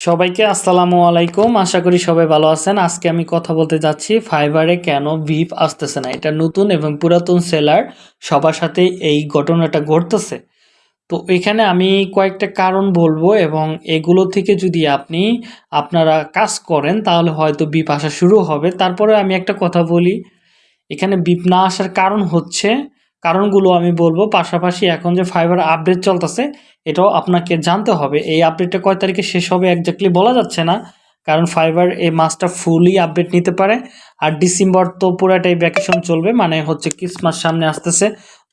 সবাইকে আসসালামু আলাইকুম। আশা করি সবাই ভালো আছেন। আজকে আমি কথা বলতে যাচ্ছি ফাইবারে কেন ভিপ আসতেছে না? এটা নতুন এবং পুরাতন সেলার, সবার সাথে এই ঘটনাটা ঘটতেছে। তো এখানে আমি কয়েকটা কারণ বলব এবং এগুলো থেকে যদি আপনি, আপনারা কাজ করেন, তাহলে হয়তো বিপ আসা শুরু হবে। তারপরে আমি একটা কথা বলি। এখানে বিপ না আসার কারণ হচ্ছে কারণগুলো আমি বলব। পাশাপাশি এখন যে ফাইবার আপডেট চলতেছে, এটাও আপনাকে জানতে হবে। এই আপডেটটা কয় তারিখে শেষ হবে একজাক্টলি বলা যাচ্ছে না। কারণ ফাইবার এই মাসটা ফুলই আপডেট নিতে পারে। আর ডিসেম্বর তো পুরাটাই ভ্যাকেশন চলবে মানে হচ্ছে ক্রিসমাস সামনে আসতেছে।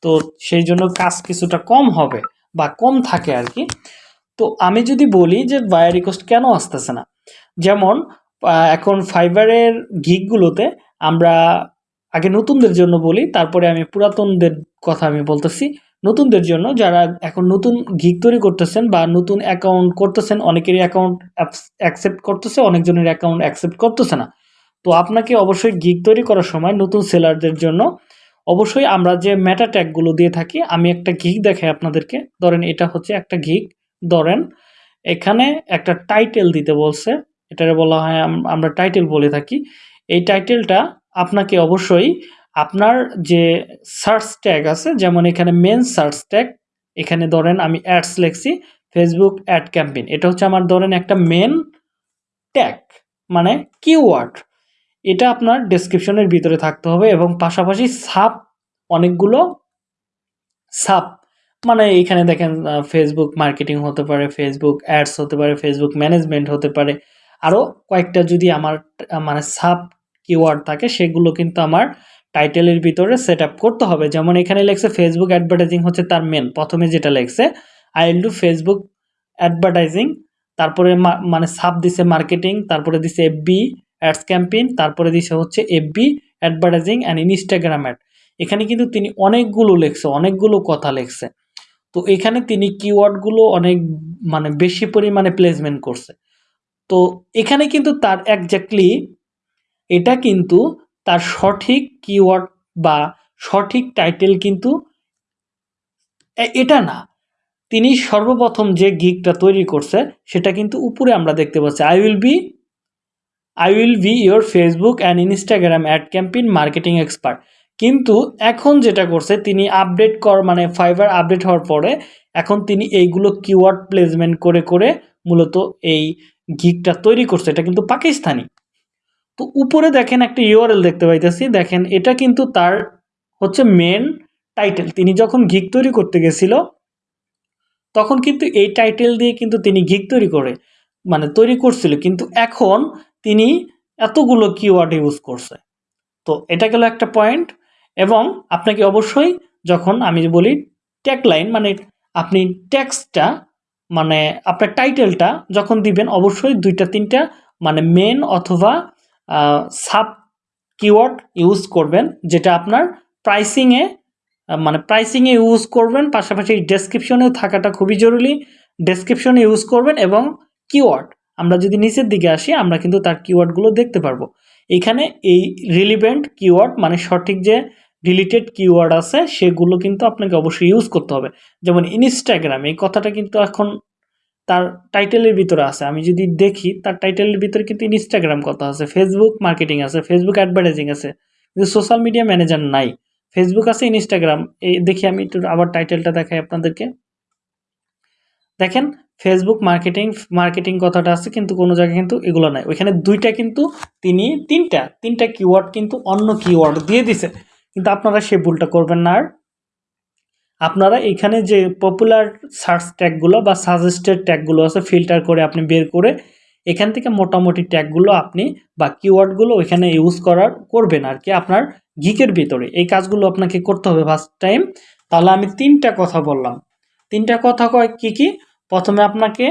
তো সেই জন্য কাজ কিছুটা কম হবে বা কম থাকে আর কি তো আমি যদি বলি যে বায়ার রিকোয়েস্ট কেন আসতেছে না? যেমন এখন ফাইবারের গিকগুলোতে আমরা আগে নতুনদের জন্য বলি, তারপরে আমি পুরাতনদের কথা আমি বলতেছি। নতুনদের জন্য যারা এখন নতুন গিগ তৈরি করতেছেন বা নতুন অ্যাকাউন্ট করতেছেন, অনেকেরই অ্যাকাউন্ট অ্যাকসেপ্ট করতেছে, অনেকজনের অ্যাকাউন্ট অ্যাকসেপ্ট করতেছে না। তো আপনাকে অবশ্যই গিগ তৈরি করার সময় নতুন সেলারদের জন্য অবশ্যই আমরা যে ম্যাটা ট্যাগগুলো দিয়ে থাকি, আমি একটা গিগ দেখাই আপনাদেরকে। ধরেন এটা হচ্ছে একটা গিগ ধরেন এখানে একটা টাইটেল দিতে বলছে। এটারে বলা হয় আম- আমরা টাইটেল বলে থাকি। এই টাইটেলটা আপনাকে অবশ্যই আপনার যে সার্চ ট্যাগ আছে, যেমন এখানে মেন সার্চ ট্যাগ এখানে ধরেন আমি অ্যাডস লিখছি ফেসবুক অ্যাড ক্যাম্পেইন এটা হচ্ছে আমার ধরেন একটা মেন ট্যাগ মানে কিওয়ার্ড এটা আপনার ডেসক্রিপশনের ভিতরে থাকতে হবে এবং পাশাপাশি সাপ অনেকগুলো সাপ মানে এখানে দেখেন ফেসবুক মার্কেটিং হতে পারে ফেসবুক অ্যাডস হতে পারে ফেসবুক ম্যানেজমেন্ট হতে পারে আরও কয়েকটা যদি আমার মানে সাব কিওয়ার্ড থাকে, সেগুলো কিন্তু আমার টাইটেলের ভিতরে সেট করতে হবে। যেমন এখানে লেখছে ফেসবুক অ্যাডভার্টাইজিং হচ্ছে তার মেন প্রথমে যেটা লেখছে I will do Facebook advertising তারপরে মানে সাব দিছে মার্কেটিং তারপরে দিছে এফবি অ্যাডস ক্যাম্পেইন তারপরে দিছে হচ্ছে FB advertising and Instagram ad এখানে কিন্তু তিনি অনেকগুলো লেখছে, অনেকগুলো কথা লেখছে। তো এখানে তিনি কিওয়ার্ডগুলো অনেক মানে বেশি পরিমাণে প্লেসমেন্ট করছে। তো এখানে কিন্তু তার একজাক্টলি এটা কিন্তু তার সঠিক কিওয়ার্ড বা সঠিক টাইটেল কিন্তু এটা না। তিনি সর্বপ্রথম যে গিকটা তৈরি করছে, সেটা কিন্তু উপরে আমরা দেখতে পাচ্ছি। I will be I will be your Facebook and Instagram ad campaign marketing expert কিন্তু এখন যেটা করছে, তিনি আপডেট কর মানে ফাইবার আপডেট হওয়ার পরে, এখন তিনি এইগুলো কিওয়ার্ড প্লেসমেন্ট করে করে মূলত এই গিগটা তৈরি করছে। এটা কিন্তু পাকিস্তানি। তো উপরে দেখেন একটা ইউআরএল দেখতে পাইতেছি। দেখেন, এটা কিন্তু তার হচ্ছে মেন টাইটেল তিনি যখন গিগ তৈরি করতে গেছিল, তখন কিন্তু এই টাইটেল দিয়ে কিন্তু তিনি গিগ তৈরি করে মানে তৈরি করছিল। কিন্তু এখন তিনি এতগুলো কিওয়ার্ড ইউজ করছে। তো এটা গেল একটা পয়েন্ট এবং আপনাকে অবশ্যই যখন আমি বলি ট্যাগ লাইন মানে আপনি ট্যাক্সটা মানে আপনার টাইটেলটা যখন দিবেন, অবশ্যই দুইটা, তিনটা মানে মেন অথবা সাব কিওয়ার্ড ইউজ করবেন, যেটা আপনার প্রাইসিংয়ে মানে প্রাইসিংয়ে ইউজ করবেন, পাশাপাশি ডেসক্রিপশনেও থাকাটা খুবই জরুরি। ডেসক্রিপশনে ইউজ করবেন এবং কিওয়ার্ড আমরা যদি নিচের দিকে আসি, আমরা কিন্তু তার কিওয়ার্ডগুলো দেখতে পারব। এখানে এই রিলিভেন্ট কিওয়ার্ড মানে সঠিক যে রিলেটেড কিওয়ার্ড আছে, সেগুলো কিন্তু আপনাকে অবশ্যই ইউজ করতে হবে। যেমন ইনস্টাগ্রাম এই কথাটা কিন্তু এখন তার টাইটেলের ভিতরে আছে। আমি যদি দেখি, তার টাইটেলের ভিতরে কিন্তু ইনস্টাগ্রাম কথা আছে ফেসবুক মার্কেটিং আছে ফেসবুক অ্যাডভার্টাইজিং আছে, কিন্তু সোশ্যাল মিডিয়া ম্যানেজার নাই। ফেসবুক আছে ইনস্টাগ্রাম এই দেখি আমি একটু আবার টাইটেলটা দেখাই আপনাদেরকে। দেখেন ফেসবুক মার্কেটিং মার্কেটিং কথাটা আছে, কিন্তু কোনো জায়গায় কিন্তু এগুলো নাই। ওইখানে দুইটা কিন্তু তিনি তিনটা তিনটা কিওয়ার্ড কিন্তু অন্য কিওয়ার্ড দিয়ে দিছে। কিন্তু আপনারা সে ভুলটা করবেন না আর। আপনারা এখানে যে পপুলার সার্চ ট্যাগগুলো বা সাজেস্টেড ট্যাগগুলো আছে ফিল্টার করে আপনি বের করে এখান থেকে মোটামুটি ট্যাগগুলো আপনি বা কিওয়ার্ডগুলো ওইখানে ইউজ করার করবেন আর কি আপনার গিকের ভিতরে। এই কাজগুলো আপনাকে করতে হবে ফার্স্ট টাইম তাহলে আমি তিনটা কথা বললাম। তিনটা কথা কয় কী কী? প্রথমে আপনাকে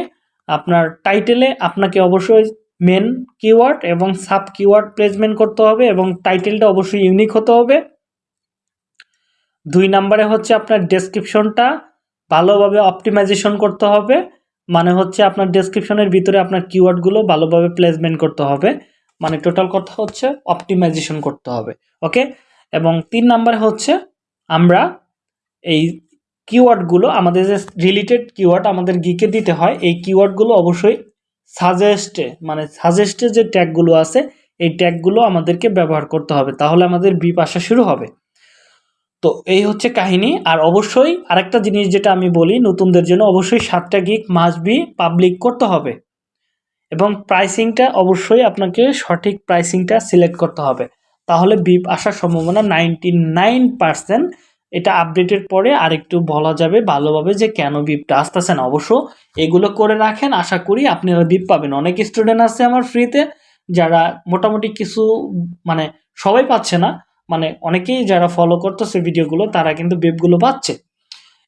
আপনার টাইটেলে আপনাকে অবশ্যই মেন কিওয়ার্ড এবং সাব কিওয়ার্ড প্লেসমেন্ট করতে হবে এবং টাইটেলটা অবশ্যই ইউনিক হতে হবে। দুই নম্বরে হচ্ছে আপনার ডেসক্রিপশনটা ভালোভাবে অপটিমাইজেশন করতে হবে। মানে হচ্ছে আপনার ডেসক্রিপশনের ভিতরে আপনার কিওয়ার্ডগুলো ভালোভাবে প্লেসমেন্ট করতে হবে। মানে টোটাল কথা হচ্ছে অপটিমাইজেশন করতে হবে ওকে এবং তিন নম্বরে হচ্ছে আমরা এই কিওয়ার্ডগুলো আমাদের যে রিলেটেড কিওয়ার্ড আমাদের গিকে দিতে হয়, এই কিওয়ার্ডগুলো অবশ্যই সাজেস্টে মানে সাজেস্টে যে ট্যাগগুলো আছে, এই ট্যাগগুলো আমাদেরকে ব্যবহার করতে হবে। তাহলে আমাদের বিপ আসা শুরু হবে। তো এই হচ্ছে কাহিনী। আর অবশ্যই আরেকটা জিনিস যেটা আমি বলি, নতুনদের জন্য অবশ্যই সাতটা গিক মাস্ট বি পাবলিক করতে হবে। এবং প্রাইসিংটা অবশ্যই আপনাকে সঠিক প্রাইসিংটা সিলেক্ট করতে হবে। তাহলে বিপ আসার সম্ভাবনা নাইনটি নাইন পার্সেন্ট এটা আপডেটের পরে আরেকটু বলা যাবে ভালোভাবে যে কেন বিপটা আসতেছে না। অবশ্য এগুলো করে রাখেন, আশা করি আপনারা বিপ পাবেন। অনেক স্টুডেন্ট আছে আমার ফ্রিতে যারা মোটামুটি কিছু মানে সবাই পাচ্ছে না। মানে অনেকেই যারা ফলো করতেছে ভিডিওগুলো, তারা কিন্তু বেবগুলো পাচ্ছে।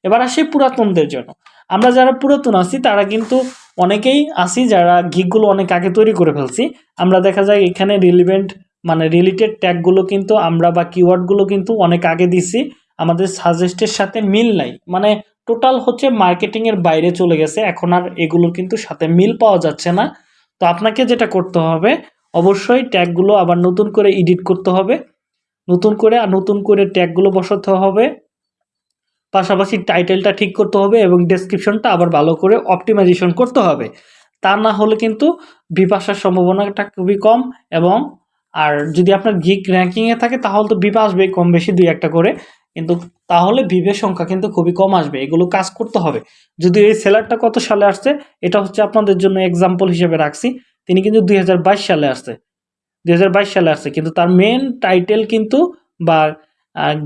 এবার আসি পুরাতনদের জন্য। আমরা যারা পুরাতন আছি, তারা কিন্তু অনেকেই আছি যারা গিকগুলো অনেক আগে তৈরি করে ফেলছি। আমরা দেখা যায় এখানে রিলিভেন্ট মানে রিলেটেড ট্যাগগুলো কিন্তু আমরা বা কিওয়ার্ডগুলো কিন্তু অনেক আগে দিছি। আমাদের সাজেস্টের সাথে মিল নাই। মানে টোটাল হচ্ছে মার্কেটিংয়ের বাইরে চলে গেছে। এখন আর এগুলোর কিন্তু সাথে মিল পাওয়া যাচ্ছে না। তো আপনাকে যেটা করতে হবে, অবশ্যই ট্যাগগুলো আবার নতুন করে এডিট করতে হবে। নতুন করে আর নতুন করে ট্যাগগুলো বসাতে হবে। পাশাপাশি টাইটেলটা ঠিক করতে হবে এবং ডেসক্রিপশনটা আবার ভালো করে অপটিমাইজেশন করতে হবে। তা না হলে কিন্তু বিপাশার সম্ভাবনাটা খুবই কম এবং আর যদি আপনার গিক র্যাঙ্কিংয়ে থাকে তাহলে তো বিপা আসবে কম বেশি দুই একটা করে। কিন্তু তাহলে ভিভের সংখ্যা কিন্তু খুবই কম আসবে, এগুলো কাজ করতে হবে। যদি এই সেলারটা কত সালে আসছে, এটা হচ্ছে আপনাদের জন্য এক্সাম্পল হিসেবে রাখছি। তিনি কিন্তু দুই হাজার বাইশ সালে আসছে। দু হাজার বাইশ সালে আসছে, কিন্তু তার মেন টাইটেল কিন্তু বা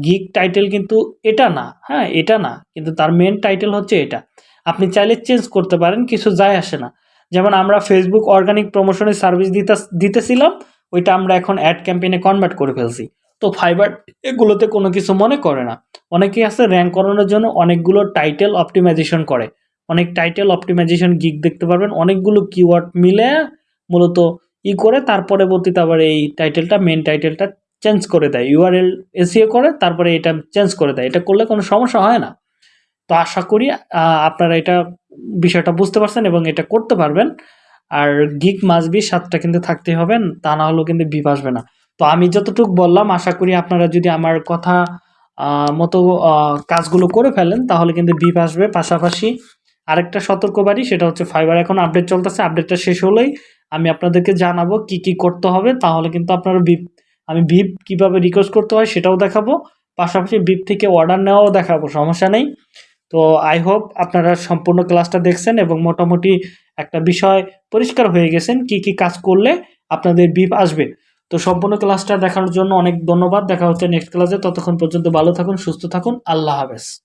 গিক টাইটেল কিন্তু এটা না হ্যাঁ এটা না, কিন্তু তার মেন টাইটেল হচ্ছে এটা। আপনি চাইলে চেঞ্জ করতে পারেন, কিছু যায় আসে না। যেমন আমরা ফেসবুক অর্গানিক প্রমোশনের সার্ভিস দিতে, দিতেছিলাম, ওইটা আমরা এখন অ্যাড ক্যাম্পেইনে কনভার্ট করে ফেলছি। তো ফাইবার এগুলোতে কোনো কিছু মনে করে না। অনেকেই আছে র্যাঙ্ক করানোর জন্য অনেকগুলো টাইটেল অপটিমাইজেশন করে। অনেক টাইটেল অপটিমাইজেশন গিক দেখতে পারবেন, অনেকগুলো কিওয়ার্ড মিলে মূলত ই করে, তার পরবর্তীতে আবার এই টাইটেলটা মেন টাইটেলটা চেঞ্জ করে দেয়। ইউআরএল এসিও করে, তারপরে এটা চেঞ্জ করে দেয়। এটা করলে কোনো সমস্যা হয় না। তো আশা করি আপনারা এটা বিষয়টা বুঝতে পারছেন এবং এটা করতে পারবেন। আর গিক মাসবি সাতটা কিন্তু থাকতে হবে, তা না হলেও কিন্তু বিপ আসবে না। তো আমি যতটুকু বললাম, আশা করি আপনারা যদি আমার কথা মতো কাজগুলো করে ফেলেন, তাহলে কিন্তু বিপ আসবে। পাশাপাশি আরেকটা সতর্কবাড়ি সেটা হচ্ছে ফাইবার এখন আপডেট চলতেছে। আপডেটটা শেষ হলেই আমি আপনাদেরকে জানাব কি কি করতে হবে, তাহলে কিন্তু আপনারা বিপ আমি বিপ কীভাবে রিকোয়েস্ট করতে হয় সেটাও দেখাবো। পাশাপাশি বিপ থেকে অর্ডার নেওয়াও দেখাবো, সমস্যা নেই। তো আই হোপ আপনারা সম্পূর্ণ ক্লাসটা দেখছেন এবং মোটামুটি একটা বিষয় পরিষ্কার হয়ে গেছেন, কি কি কাজ করলে আপনাদের বিপ আসবে। তো সম্পূর্ণ ক্লাসটা দেখানোর জন্য অনেক ধন্যবাদ। দেখা হচ্ছে নেক্সট ক্লাসে ততক্ষণ পর্যন্ত ভালো থাকুন, সুস্থ থাকুন। আল্লাহ হাফেজ।